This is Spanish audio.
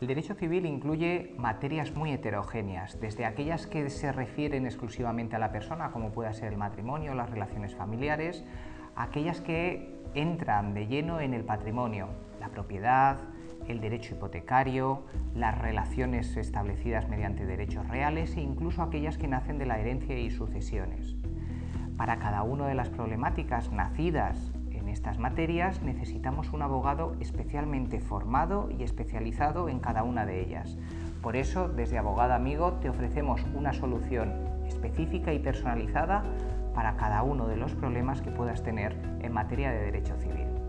El derecho civil incluye materias muy heterogéneas, desde aquellas que se refieren exclusivamente a la persona, como pueda ser el matrimonio, las relaciones familiares, aquellas que entran de lleno en el patrimonio, la propiedad, el derecho hipotecario, las relaciones establecidas mediante derechos reales e incluso aquellas que nacen de la herencia y sucesiones. Para cada una de las problemáticas nacidas estas materias necesitamos un abogado especialmente formado y especializado en cada una de ellas. Por eso, desde Abogado Amigo te ofrecemos una solución específica y personalizada para cada uno de los problemas que puedas tener en materia de derecho civil.